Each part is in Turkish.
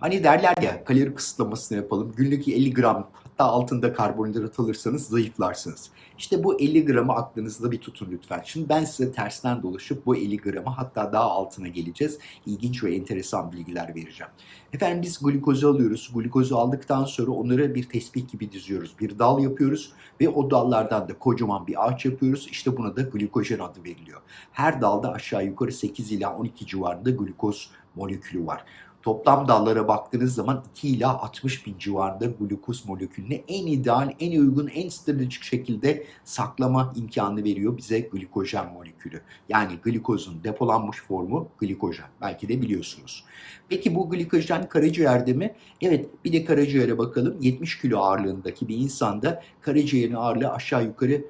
Hani derler ya kalori kısıtlamasını yapalım. Günlük 50 gram hatta altında karbonhidrat alırsanız zayıflarsınız. İşte bu 50 gramı aklınızda bir tutun lütfen. Şimdi ben size tersten dolaşıp bu 50 gramı hatta daha altına geleceğiz. İlginç ve enteresan bilgiler vereceğim. Efendim biz glikozu alıyoruz. Glikozu aldıktan sonra onları bir tespih gibi diziyoruz. Bir dal yapıyoruz ve o dallardan da kocaman bir ağaç yapıyoruz. İşte buna da glikojen adı veriliyor. Her dalda aşağı yukarı 8 ila 12 civarında glikoz molekülü var. Toplam dallara baktığınız zaman 2 ila 60 bin civarında glukoz molekülünü en ideal, en uygun, en stratejik şekilde saklama imkanı veriyor bize glikojen molekülü. Yani glikozun depolanmış formu glikojen. Belki de biliyorsunuz. Peki bu glikojen karaciğerde mi? Evet bir de karaciğere bakalım. 70 kilo ağırlığındaki bir insanda karaciğerin ağırlığı aşağı yukarı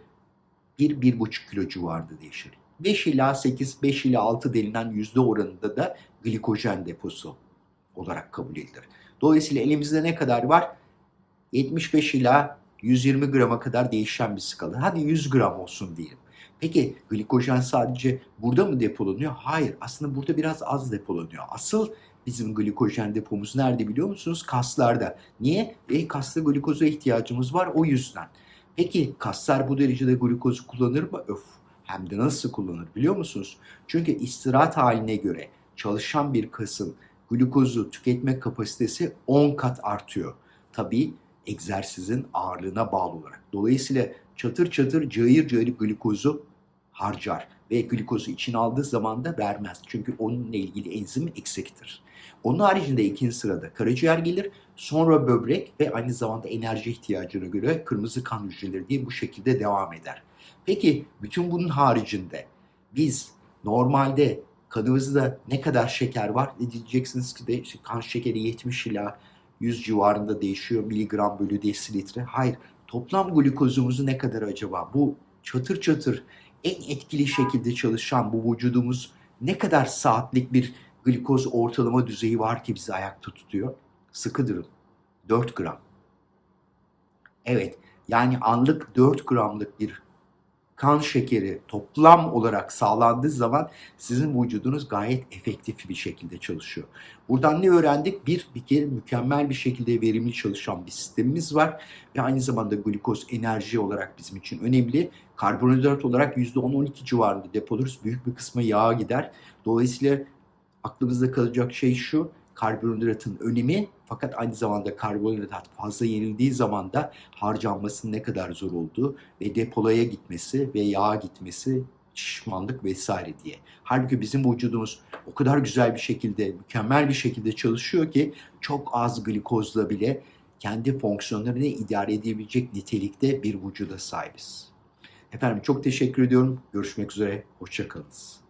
1-1,5 kilo civarında değişir. 5 ila 8, 5 ila 6 denilen yüzde oranında da glikojen deposu olarak kabul edilir. Dolayısıyla elimizde ne kadar var? 75 ila 120 grama kadar değişen bir skala. Hadi 100 gram olsun diyelim. Peki glikojen sadece burada mı depolanıyor? Hayır. Aslında burada biraz az depolanıyor. Asıl bizim glikojen depomuz nerede biliyor musunuz? Kaslarda. Niye? E, kasta glikoza ihtiyacımız var o yüzden. Peki kaslar bu derecede glikozu kullanır mı? Öf. Hem de nasıl kullanır biliyor musunuz? Çünkü istirahat haline göre çalışan bir kasın glukozu tüketme kapasitesi 10 kat artıyor. Tabii egzersizin ağırlığına bağlı olarak. Dolayısıyla çatır çatır cayır cayır glukozu harcar ve glukozu içine aldığı zaman da vermez. Çünkü onunla ilgili enzim eksiktir. Onun haricinde ikinci sırada karaciğer gelir, sonra böbrek ve aynı zamanda enerji ihtiyacına göre kırmızı kan hücreleri diye bu şekilde devam eder. Peki bütün bunun haricinde biz normalde kanımızda ne kadar şeker var? Ne diyeceksiniz ki de işte kan şekeri 70 ila 100 civarında değişiyor miligram bölü desilitre. Hayır. Toplam glukozumuzu ne kadar acaba? Bu çatır çatır en etkili şekilde çalışan bu vücudumuz ne kadar saatlik bir glikoz ortalama düzeyi var ki bizi ayakta tutuyor? Sıkı durun. 4 gram. Evet. Yani anlık 4 gramlık bir kan şekeri toplam olarak sağlandığı zaman sizin vücudunuz gayet efektif bir şekilde çalışıyor. Buradan ne öğrendik? Bir, bir kere mükemmel bir şekilde verimli çalışan bir sistemimiz var ve aynı zamanda glukoz enerji olarak bizim için önemli. Karbonhidrat olarak %10-12 civarında depoluruz. Büyük bir kısmı yağa gider. Dolayısıyla aklımızda kalacak şey şu, karbonhidratın önemi fakat aynı zamanda karbonhidrat fazla yenildiği zaman da harcanmasının ne kadar zor olduğu ve depolaya gitmesi ve yağa gitmesi şişmanlık vesaire diye. Halbuki bizim vücudumuz o kadar güzel bir şekilde, mükemmel bir şekilde çalışıyor ki çok az glikozla bile kendi fonksiyonlarını idare edebilecek nitelikte bir vücuda sahibiz. Efendim çok teşekkür ediyorum. Görüşmek üzere. Hoşçakalınız.